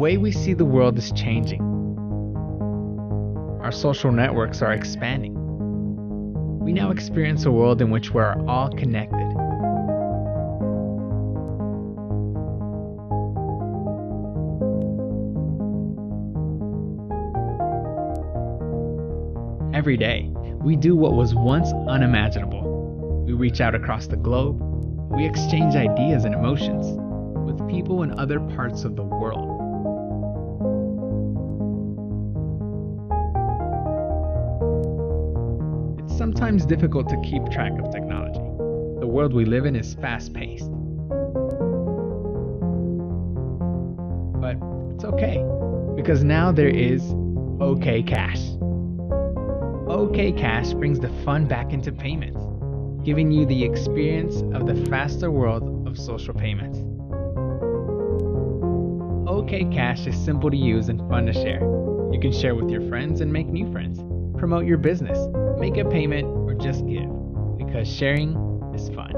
way we see the world is changing. Our social networks are expanding. We now experience a world in which we are all connected. Every day, we do what was once unimaginable. We reach out across the globe. We exchange ideas and emotions with people in other parts of the world. Sometimes difficult to keep track of technology. The world we live in is fast paced. But it's okay, because now there is OK Cash. OK Cash brings the fun back into payments, giving you the experience of the faster world of social payments. OK Cash is simple to use and fun to share. You can share with your friends and make new friends, promote your business, make a payment, or just give, because sharing is fun.